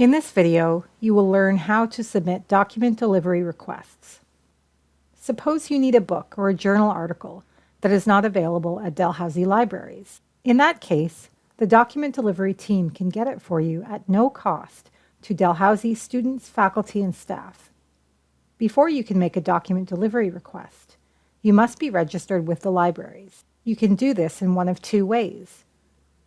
In this video, you will learn how to submit document delivery requests. Suppose you need a book or a journal article that is not available at Dalhousie libraries. In that case, the document delivery team can get it for you at no cost to Dalhousie students, faculty, and staff. Before you can make a document delivery request, you must be registered with the libraries. You can do this in one of two ways.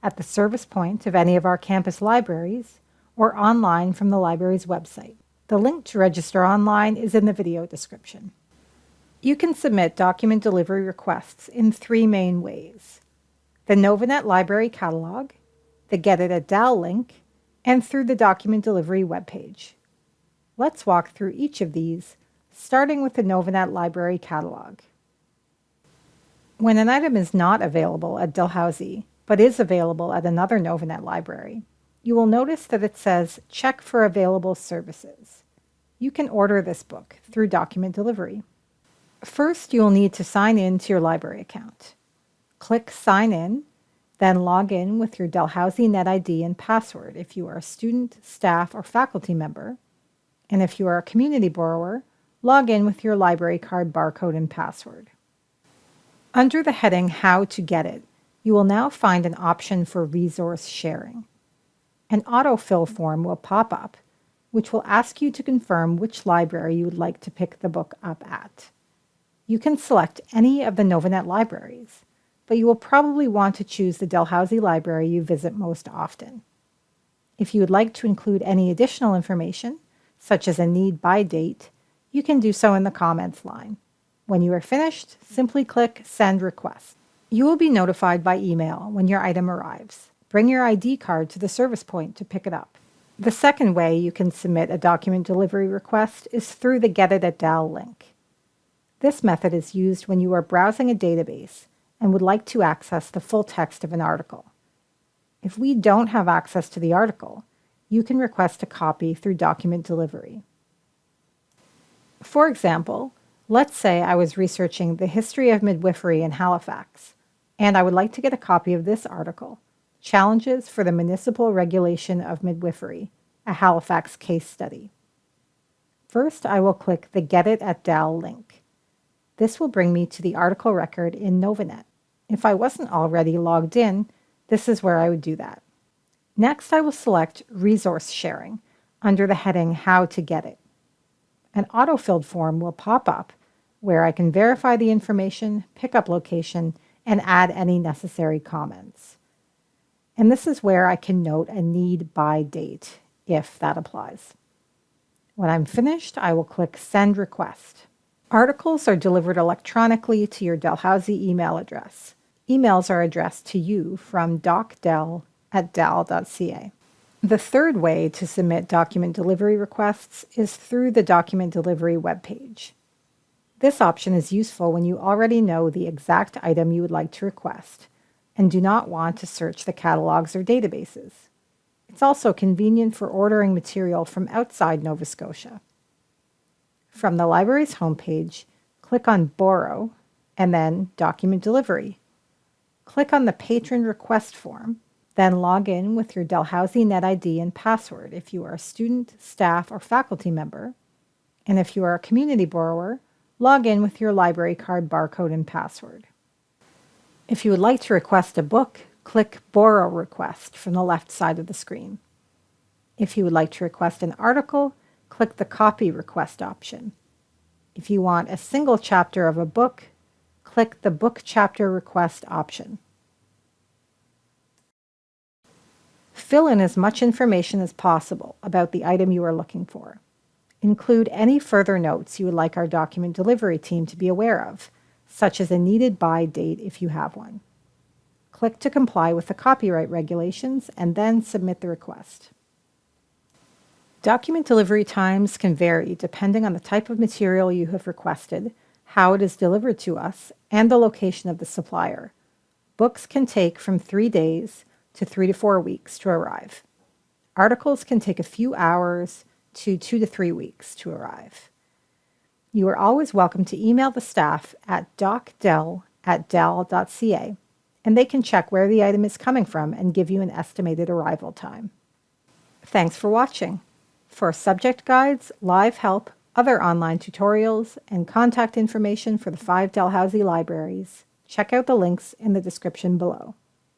At the service point of any of our campus libraries, or online from the library's website. The link to register online is in the video description. You can submit document delivery requests in three main ways. The Novanet Library Catalog, the Get It at Dal link, and through the document delivery webpage. Let's walk through each of these, starting with the Novanet Library Catalog. When an item is not available at Dalhousie, but is available at another Novanet library, you will notice that it says check for available services. You can order this book through document delivery. First, you will need to sign in to your library account. Click Sign In, then log in with your Dalhousie NetID and password if you are a student, staff, or faculty member. And if you are a community borrower, log in with your library card barcode and password. Under the heading How to Get It, you will now find an option for resource sharing. An autofill form will pop up, which will ask you to confirm which library you would like to pick the book up at. You can select any of the Novanet libraries, but you will probably want to choose the Dalhousie library you visit most often. If you would like to include any additional information, such as a need by date, you can do so in the comments line. When you are finished, simply click Send Request. You will be notified by email when your item arrives. Bring your ID card to the service point to pick it up. The second way you can submit a document delivery request is through the Get It at Dal link. This method is used when you are browsing a database and would like to access the full text of an article. If we don't have access to the article, you can request a copy through document delivery. For example, let's say I was researching the history of midwifery in Halifax, and I would like to get a copy of this article. Challenges for the Municipal Regulation of Midwifery, a Halifax case study. First, I will click the Get It at Dal link. This will bring me to the article record in Novanet. If I wasn't already logged in, this is where I would do that. Next, I will select Resource Sharing under the heading How to Get It. An autofilled form will pop up where I can verify the information, pick up location, and add any necessary comments. And this is where I can note a need by date, if that applies. When I'm finished, I will click Send Request. Articles are delivered electronically to your Dalhousie email address. Emails are addressed to you from docdel at dal.ca. The third way to submit document delivery requests is through the document delivery webpage. This option is useful when you already know the exact item you would like to request and do not want to search the catalogs or databases. It's also convenient for ordering material from outside Nova Scotia. From the library's homepage, click on Borrow and then Document Delivery. Click on the Patron Request form, then log in with your Dalhousie NetID and password if you are a student, staff, or faculty member. And if you are a community borrower, log in with your library card barcode and password. If you would like to request a book, click Borrow Request from the left side of the screen. If you would like to request an article, click the Copy Request option. If you want a single chapter of a book, click the Book Chapter Request option. Fill in as much information as possible about the item you are looking for. Include any further notes you would like our document delivery team to be aware of, such as a needed by date if you have one. Click to comply with the copyright regulations and then submit the request. Document delivery times can vary depending on the type of material you have requested, how it is delivered to us, and the location of the supplier. Books can take from three days to three to four weeks to arrive. Articles can take a few hours to two to three weeks to arrive. You are always welcome to email the staff at docdel at dal.ca, and they can check where the item is coming from and give you an estimated arrival time. Thanks for watching. For subject guides, live help, other online tutorials, and contact information for the five Dalhousie libraries, check out the links in the description below.